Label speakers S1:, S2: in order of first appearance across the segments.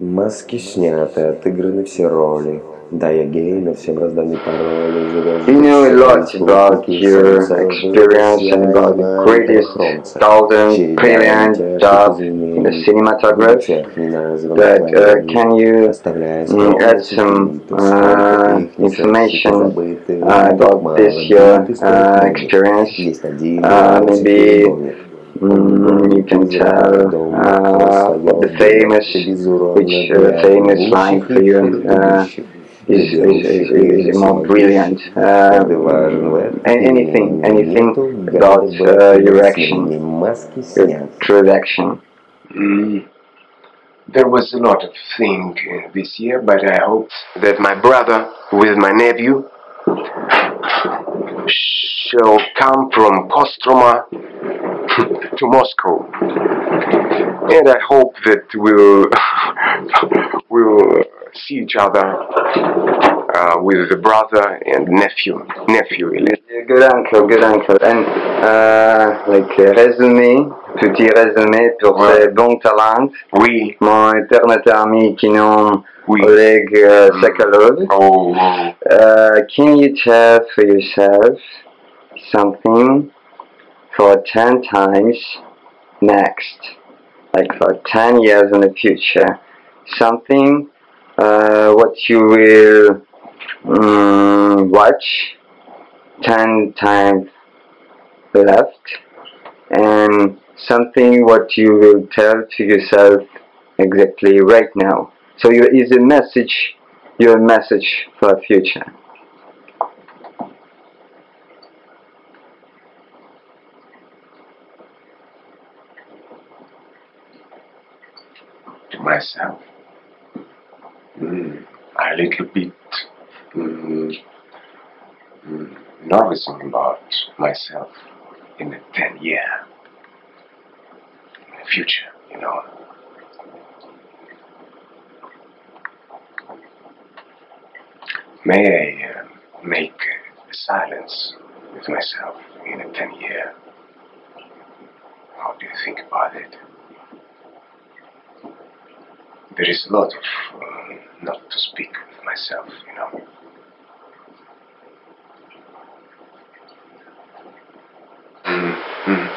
S1: Маски сняты, отыграны все роли. Да, я гей, но всем разданы пароли.
S2: You know a lot about your experience and about the greatest thousand brilliant job in the cinematography. But uh, can you mm, add some uh, information uh, about this your uh, experience? Uh, maybe mm, you can tell uh, the famous, which uh, famous line for you uh, is, is, is, is more brilliant. Uh, anything, anything about uh, your action, your true action.
S3: Mm. There was a lot of thing uh, this year, but I hope that my brother with my nephew shall come from Kostroma to Moscow. And I hope that we'll we'll see each other uh, with the brother and nephew nephew.
S2: Good uncle, good uncle. And uh, like uh, résumé, petit résumé pour
S3: Ouais.
S2: ces bons talents.
S3: Oui.
S2: Mon éternel ami Kinon
S3: Oui.
S2: Oleg uh, Sokolov.
S3: Oh, oh.
S2: Uh, can you tell for yourself something for 10 times next? Like for 10 years in the future. Something uh, what you will mm, watch 10 times left and something what you will tell to yourself exactly right now. So you is a message, your message for future.
S3: To myself. Mm, a little bit mm, mm, nervous about myself in the 10 year in the future, you know. May I uh, make a silence with myself in a 10 year? How do you think about it? There is a lot of um, not to speak with myself, you know. Mm, mm.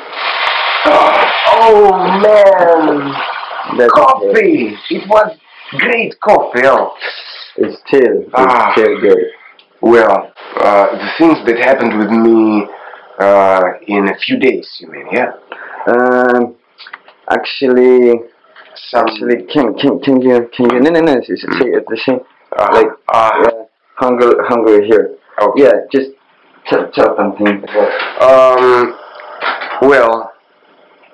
S3: Oh man,
S2: That's
S3: coffee! It was great coffee. Oh.
S2: It's still, it's
S3: Ah.
S2: still good.
S3: Well, uh, the things that happened with me uh, in a few days, you mean, yeah?
S2: Um, actually,
S3: Some,
S2: actually, can can can you can you no no no it's it's it's the same
S3: uh,
S2: like
S3: uh,
S2: uh, hunger hunger here.
S3: okay.
S2: Yeah, just tell, tell something.
S3: Um, well,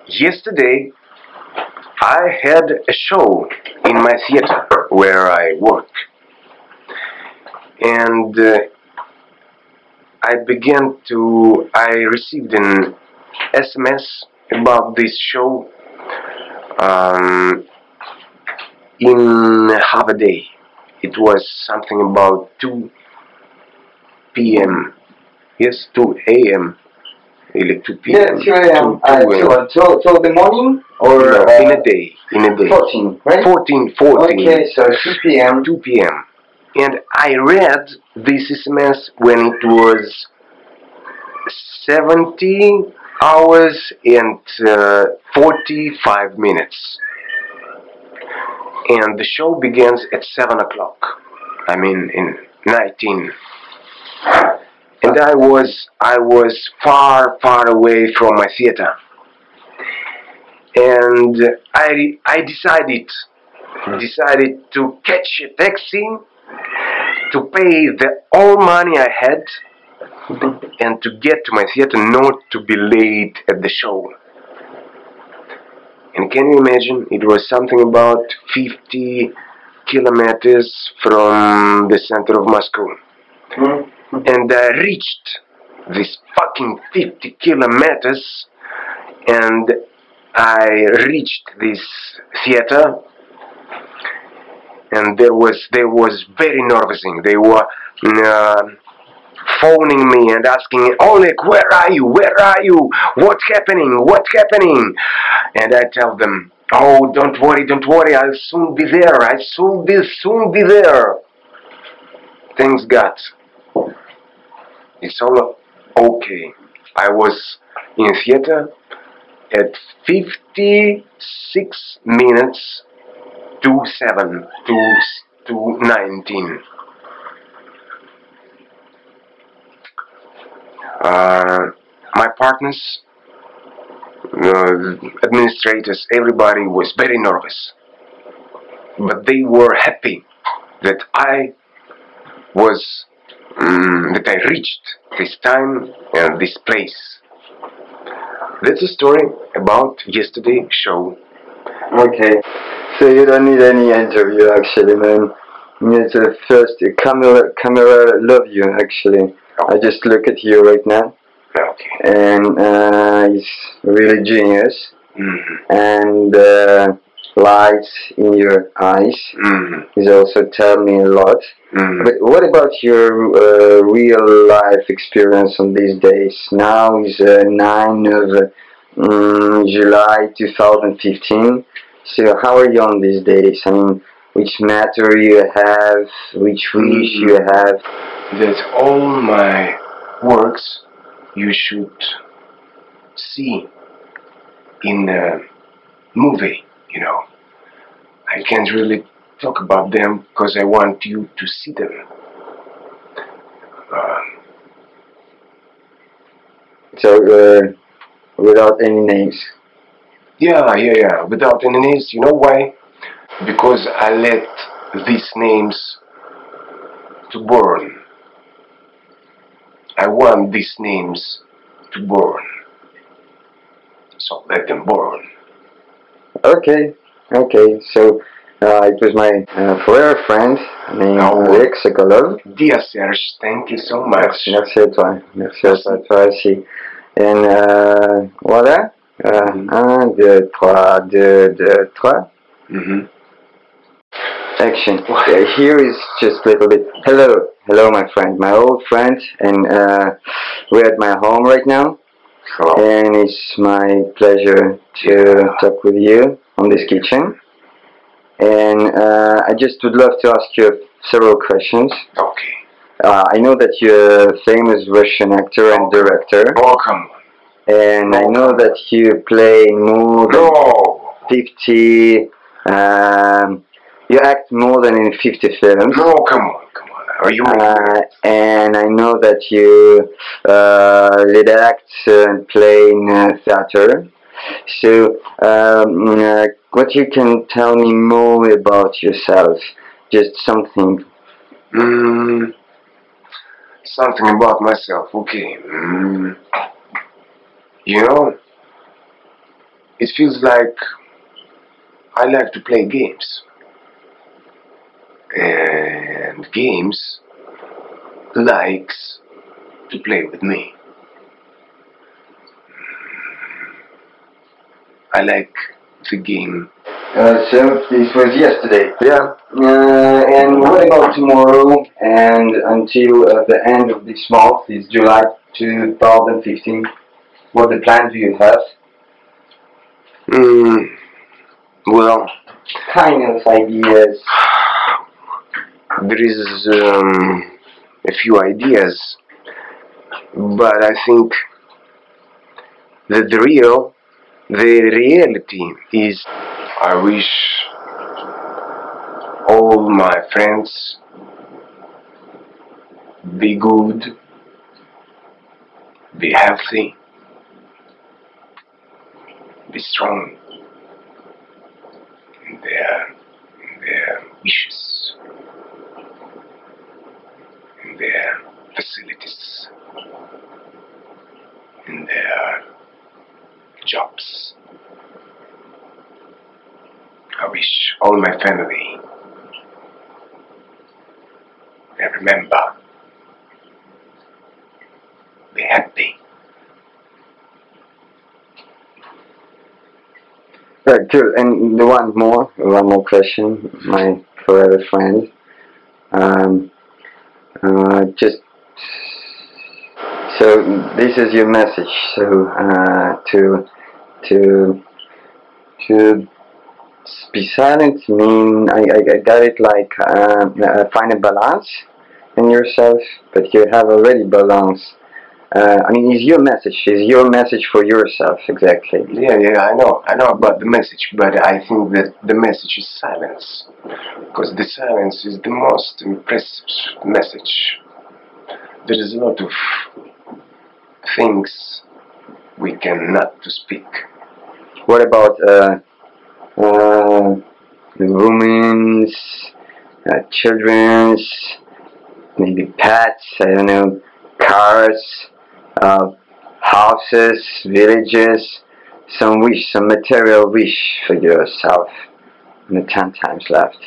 S3: yesterday I had a show in my theater where I work. And uh, I began to, I received an SMS about this show um, in half a day it was something about 2 p.m. yes 2 a.m. Like 2 p.m.
S2: Yeah, 2 a.m. Uh, till, till uh, the morning or
S3: no,
S2: uh,
S3: in a day in a day
S2: 14 right
S3: 14 14
S2: okay so 2 p.m.
S3: 2 p.m. and I read this SMS when it was 17 hours and uh, 45 minutes. And the show begins at 7 o'clock. I mean, in 19. And I was, I was far, far away from my theater. And I, I decided, decided to catch a taxi, to pay the all money I had, and to get to my theater not to be late at the show. And can you imagine? It was something about 50 kilometers from the center of Moscow.
S2: Hmm?
S3: And I reached this fucking 50 kilometers and I reached this theater and there was there was very nervousing. They were uh, phoning me and asking, Oleg, where are you? Where are you? What's happening? What's happening? And I tell them, Oh, don't worry, don't worry. I'll soon be there. I'll soon be, soon be there. Thanks God. It's all okay. I was in theater at 56 minutes to 7 to, to 19. Uh, my partners, uh, administrators, everybody was very nervous. But they were happy that I was, um, that I reached this time and this place. That's a story about yesterday show.
S2: Okay, so you don't need any interview actually, man. It's the first camera camera love you actually. I just look at you right now,
S3: Okay.
S2: and uh, it's really genius.
S3: Mhm.
S2: And uh, lights in your eyes
S3: Mhm.
S2: is also tell me a lot.
S3: Mhm.
S2: But what about your uh, real life experience on these days? Now is uh, 9 of mm, July 2015. So how are you on these days? I mean, which matter you have, which wish you have?
S3: that all my works you should see in a movie, you know. I can't really talk about them because I want you to see them. Um,
S2: So uh, without any names.
S3: yeah, yeah, yeah, without any names. You know why? Because I let these names to burn. I want these names to burn. So let them burn.
S2: Okay, okay. So uh, it was my uh, forever friend named
S3: Oh.
S2: Rick Sokolov.
S3: Dear Serge, thank you so much.
S2: Merci à toi. Merci à toi, toi aussi. And uh, voilà. Uh,
S3: Mhm.
S2: Un, deux, trois, deux, deux, trois.
S3: hmm
S2: Action. Okay, here is just a little bit. Hello, hello, my friend, my old friend, and uh, we're at my home right now,
S3: Hello.
S2: and it's my pleasure to talk with you on this kitchen. And uh, I just would love to ask you several questions.
S3: Okay.
S2: Uh, I know that you're a famous Russian actor and director,
S3: Welcome.
S2: and I know that you play more than
S3: No.
S2: 50. Um, you act more than in 50 films.
S3: No, come on, come on. Are you
S2: Uh, and I know that you uh, lead act and play in uh, theater. So, um, uh, what you can tell me more about yourself? Just something.
S3: Mm, something about myself. Okay. Mm, you know, it feels like I like to play games. And games likes to play with me. I like the game.
S2: Uh, so this was yesterday. Yeah. Uh, and what about tomorrow and until uh, the end of this month, is July 2015? What the plan do you have?
S3: Mm, well,
S2: Kind of ideas.
S3: There is um, a few ideas, but I think that the real, the reality is I wish all my friends be good, be healthy, be strong in their, in their wishes, in their facilities, in their jobs. I wish all my family they remember, be happy.
S2: Right, good. And the one more, one more question, my forever friend. Um, uh, just so this is your message. So uh, to to to be silent mean I, I, got it like uh, find a balance in yourself, but you have already balance. Uh, I mean, is your message is your message for yourself exactly?
S3: Yeah, yeah, I know, I know about the message, but I think that the message is silence, because the silence is the most impressive message. There is a lot of things we cannot to speak.
S2: What about uh, uh, women's, uh, children's, maybe pets? I don't know, cars, uh, houses, villages. Some wish, some material wish for yourself. And the ten times left.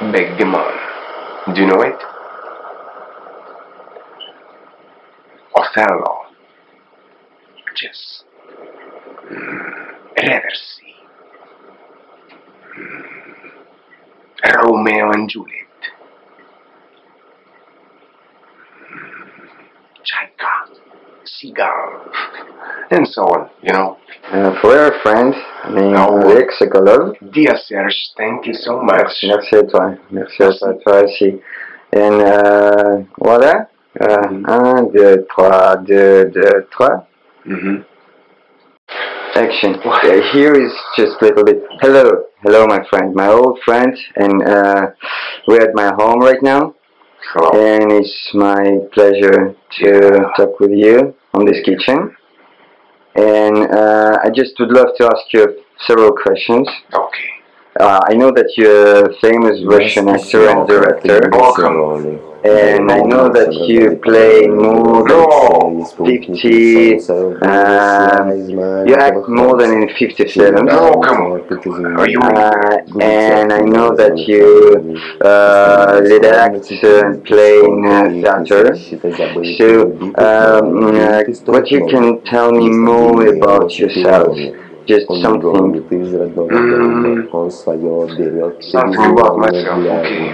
S3: Backgammon. Do you know it? Othello. Just Mm. Reversi. Mm. Romeo and Juliet. Mm. Chaika. And so on, you know.
S2: Uh, for our friend, I mean,
S3: Oh.
S2: Rick Sokolov.
S3: Dear Serge, thank you so much.
S2: Merci à toi. Merci à toi, aussi. Et euh, voilà. Euh,
S3: Mhm.
S2: un, deux, trois, deux, deux, trois.
S3: hmm
S2: Action. Okay, here is just a little bit. Hello, hello, my friend, my old friend, and uh, we're at my home right now,
S3: Hello.
S2: and it's my pleasure to talk with you on this kitchen. And uh, I just would love to ask you several questions.
S3: Okay.
S2: Uh, I know that you're a famous Russian actor and director,
S3: Welcome.
S2: and I know that you play more than 50, um, you act more than in 57.
S3: Oh, come on. Are you
S2: Uh, and I know that you uh, lead act and play in uh, theater. So, um, uh, what you can tell me more about yourself? Just something.
S3: Mm. Something about myself, okay.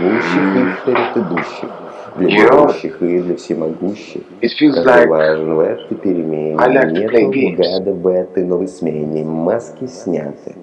S3: для верующих и для всемогущих.
S1: Как важен в этой перемене,
S3: нет
S1: угада в этой новой смене, маски сняты.